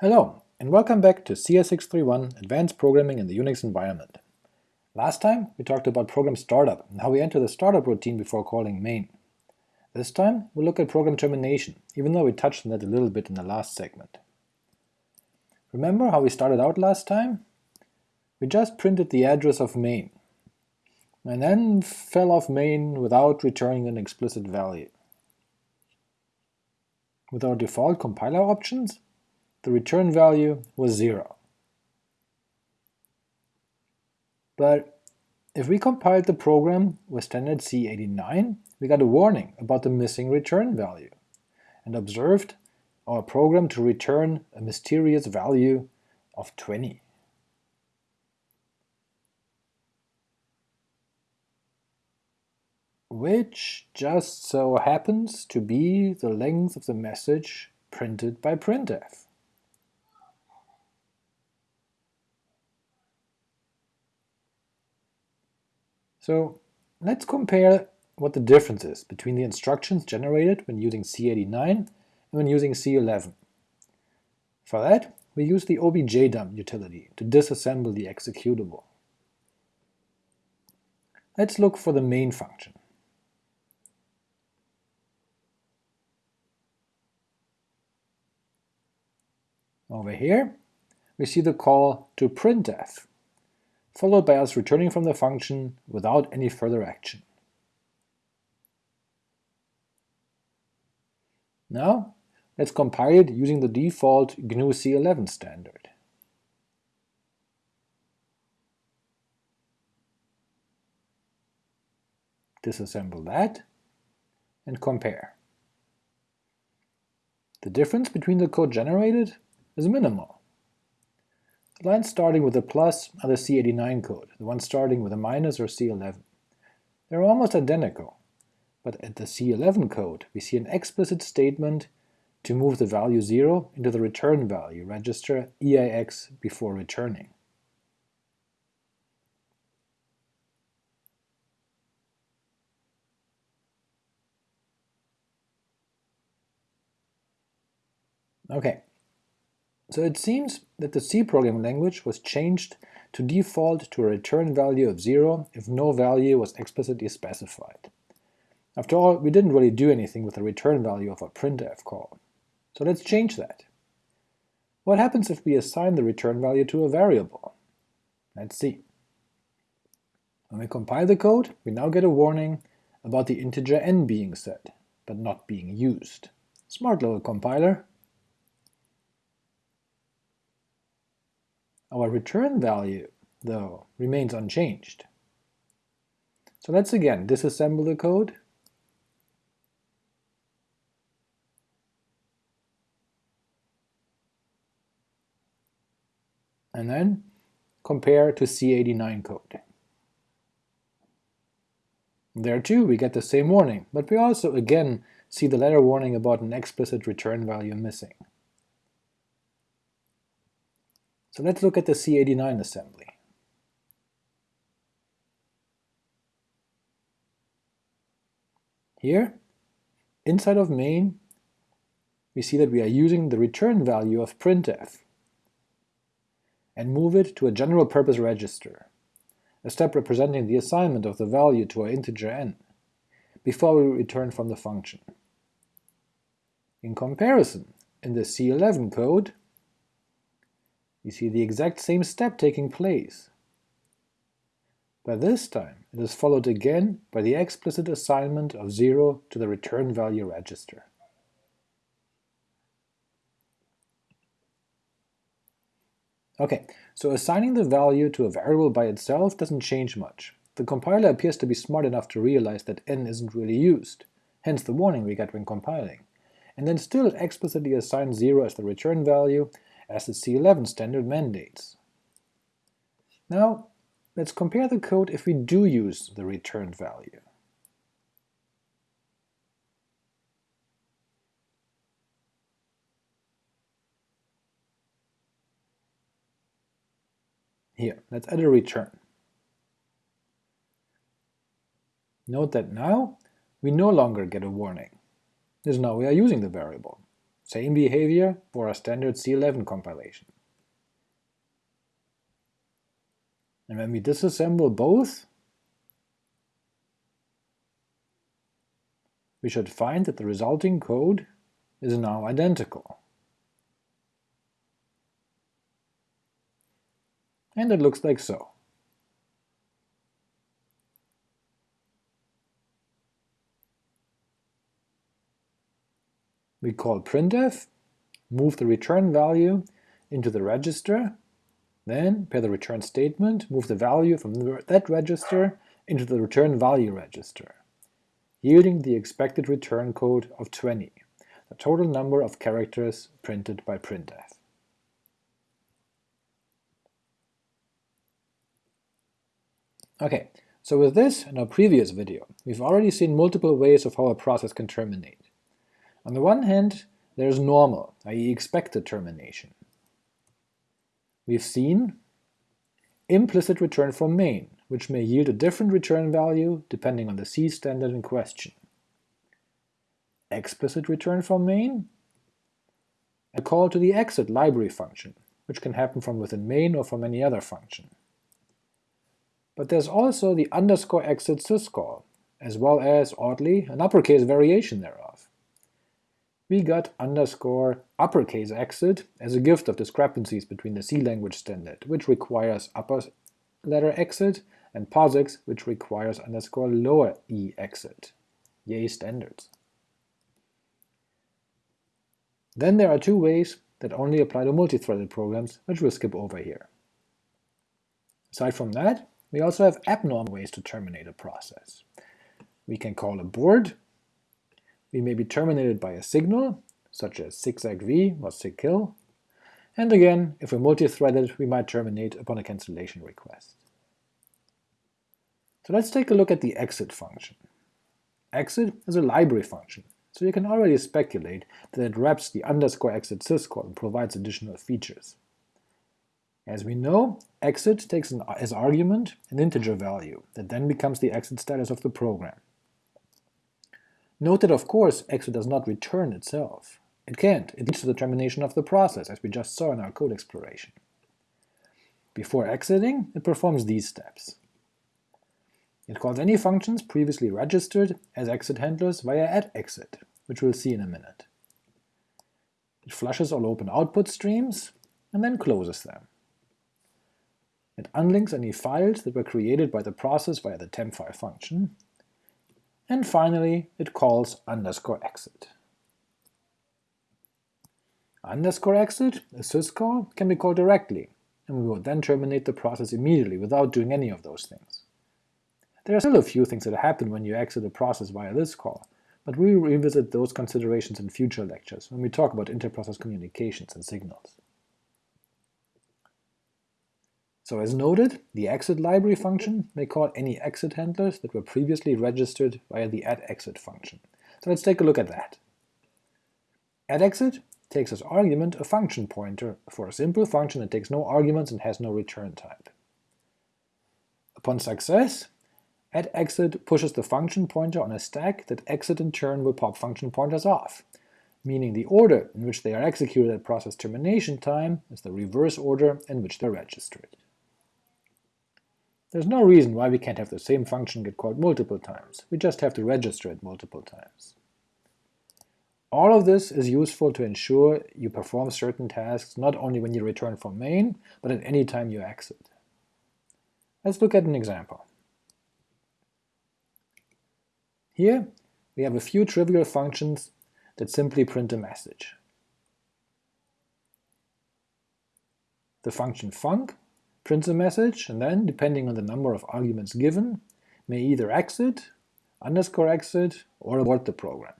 Hello, and welcome back to CS631 Advanced Programming in the Unix Environment. Last time we talked about program startup and how we enter the startup routine before calling main. This time we'll look at program termination, even though we touched on that a little bit in the last segment. Remember how we started out last time? We just printed the address of main, and then fell off main without returning an explicit value. With our default compiler options, the return value was 0. But if we compiled the program with standard C89, we got a warning about the missing return value, and observed our program to return a mysterious value of 20. which just so happens to be the length of the message printed by printf. So let's compare what the difference is between the instructions generated when using C89 and when using C11. For that, we use the objdump utility to disassemble the executable. Let's look for the main function. Over here, we see the call to printf, followed by us returning from the function without any further action. Now, let's compile it using the default GNU C11 standard. Disassemble that, and compare. The difference between the code generated is minimal. The lines starting with a plus are the C89 code, the ones starting with a minus are C11. They're almost identical, but at the C11 code we see an explicit statement to move the value 0 into the return value register EAX before returning. Okay, so it seems that the C programming language was changed to default to a return value of 0 if no value was explicitly specified. After all, we didn't really do anything with the return value of a printf call. So let's change that. What happens if we assign the return value to a variable? Let's see. When we compile the code, we now get a warning about the integer n being set, but not being used. Smart little compiler, Our return value, though, remains unchanged. So let's again disassemble the code and then compare to C89 code. There too we get the same warning, but we also again see the letter warning about an explicit return value missing. So let's look at the C89 assembly. Here, inside of main, we see that we are using the return value of printf and move it to a general purpose register, a step representing the assignment of the value to our integer n, before we return from the function. In comparison, in the C11 code, we see the exact same step taking place. But this time it is followed again by the explicit assignment of 0 to the return value register. Ok, so assigning the value to a variable by itself doesn't change much. The compiler appears to be smart enough to realize that n isn't really used, hence the warning we get when compiling, and then still explicitly assign 0 as the return value as the C11 standard mandates. Now, let's compare the code if we do use the returned value. Here, let's add a return. Note that now we no longer get a warning, as now we are using the variable. Same behavior for a standard C11 compilation. And when we disassemble both, we should find that the resulting code is now identical. And it looks like so. We call printf, move the return value into the register, then pair the return statement, move the value from that register into the return value register, yielding the expected return code of 20, the total number of characters printed by printf. Okay, so with this and our previous video, we've already seen multiple ways of how a process can terminate. On the one hand, there is normal, i.e. expected termination. We've seen implicit return from main, which may yield a different return value depending on the C standard in question. Explicit return from main, a call to the exit library function, which can happen from within main or from any other function. But there's also the underscore exit syscall, as well as, oddly, an uppercase variation thereof we got underscore uppercase exit as a gift of discrepancies between the C language standard, which requires upper letter exit, and POSIX, which requires underscore lower e exit. Yay standards. Then there are two ways that only apply to multi-threaded programs, which we'll skip over here. Aside from that, we also have abnormal ways to terminate a process. We can call abort we may be terminated by a signal, such as SIGSEGV or sigkill, and again, if we're multi-threaded, we might terminate upon a cancellation request. So let's take a look at the exit function. Exit is a library function, so you can already speculate that it wraps the underscore exit syscall and provides additional features. As we know, exit takes an, as argument an integer value that then becomes the exit status of the program. Note that of course exit does not return itself. It can't, it leads to the termination of the process, as we just saw in our code exploration. Before exiting, it performs these steps. It calls any functions previously registered as exit handlers via atexit, which we'll see in a minute. It flushes all open output streams, and then closes them. It unlinks any files that were created by the process via the tmpfile function, and finally it calls underscore exit. Underscore exit, a syscall, can be called directly, and we will then terminate the process immediately without doing any of those things. There are still a few things that happen when you exit a process via this call, but we will revisit those considerations in future lectures when we talk about interprocess communications and signals. So as noted, the exit library function may call any exit handlers that were previously registered via the atexit function. So let's take a look at that. atexit takes as argument a function pointer for a simple function that takes no arguments and has no return type. Upon success, atexit pushes the function pointer on a stack that exit in turn will pop function pointers off, meaning the order in which they are executed at process termination time is the reverse order in which they're registered. There's no reason why we can't have the same function get called multiple times, we just have to register it multiple times. All of this is useful to ensure you perform certain tasks not only when you return from main, but at any time you exit. Let's look at an example. Here we have a few trivial functions that simply print a message. The function func prints a message, and then, depending on the number of arguments given, may either exit, underscore exit, or abort the program.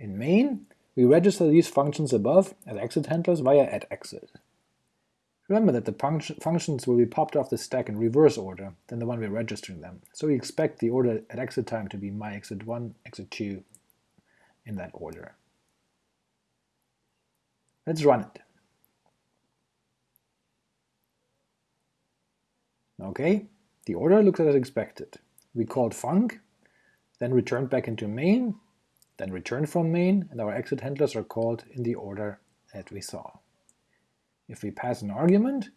In main, we register these functions above as exit handlers via atexit. Remember that the func functions will be popped off the stack in reverse order than the one we're registering them, so we expect the order at exit time to be my exit1, exit2, in that order. Let's run it. Okay, the order looks as expected. We called func, then returned back into main, then returned from main, and our exit handlers are called in the order that we saw. If we pass an argument,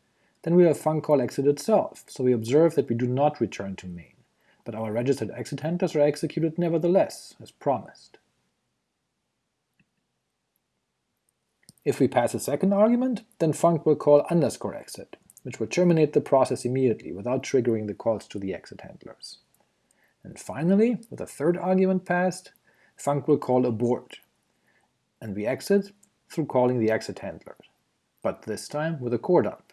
then we have func call exit itself, so we observe that we do not return to main, but our registered exit handlers are executed nevertheless, as promised. If we pass a second argument, then func will call underscore exit, which will terminate the process immediately without triggering the calls to the exit handlers. And finally, with a third argument passed, func will call abort, and we exit through calling the exit handler, but this time with a core dump.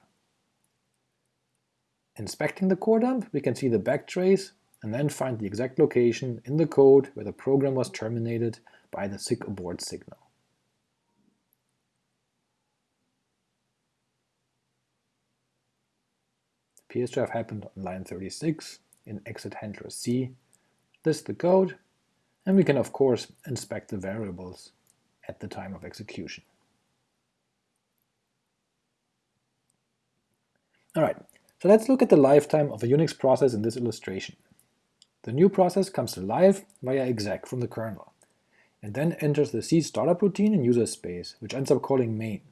Inspecting the core dump, we can see the backtrace and then find the exact location in the code where the program was terminated by the SIGABRT signal. Appears to have happened on line 36 in exit handler C. This the code, and we can of course inspect the variables at the time of execution. Alright, so let's look at the lifetime of a Unix process in this illustration. The new process comes to life via exec from the kernel, and then enters the C startup routine in user space, which ends up calling main.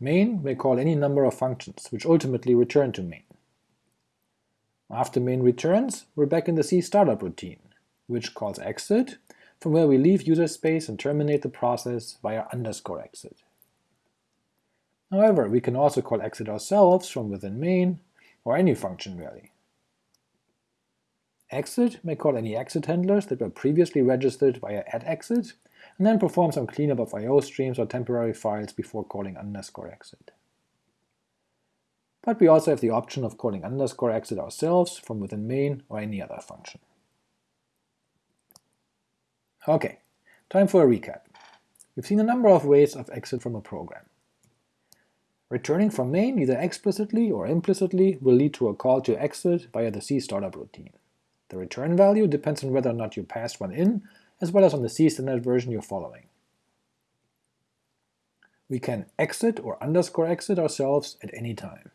Main may call any number of functions, which ultimately return to main. After main returns, we're back in the C startup routine, which calls exit, from where we leave user space and terminate the process via underscore exit. However, we can also call exit ourselves from within main, or any function really. Exit may call any exit handlers that were previously registered via exit, and then perform some cleanup of IO streams or temporary files before calling underscore exit but we also have the option of calling underscore exit ourselves from within main or any other function. Ok, time for a recap. We've seen a number of ways of exit from a program. Returning from main either explicitly or implicitly will lead to a call to exit via the C startup routine. The return value depends on whether or not you passed one in, as well as on the C standard version you're following. We can exit or underscore exit ourselves at any time.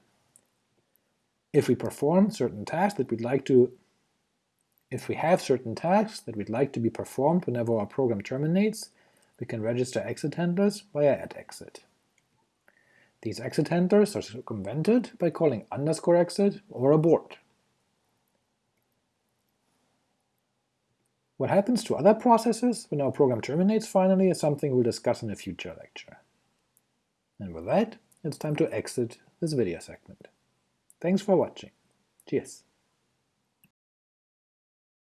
If we perform certain tasks that we'd like to if we have certain tasks that we'd like to be performed whenever our program terminates, we can register exit handlers via exit. These exit handlers are circumvented by calling underscore exit or abort. What happens to other processes when our program terminates finally is something we'll discuss in a future lecture. And with that, it's time to exit this video segment. Thanks for watching. Cheers.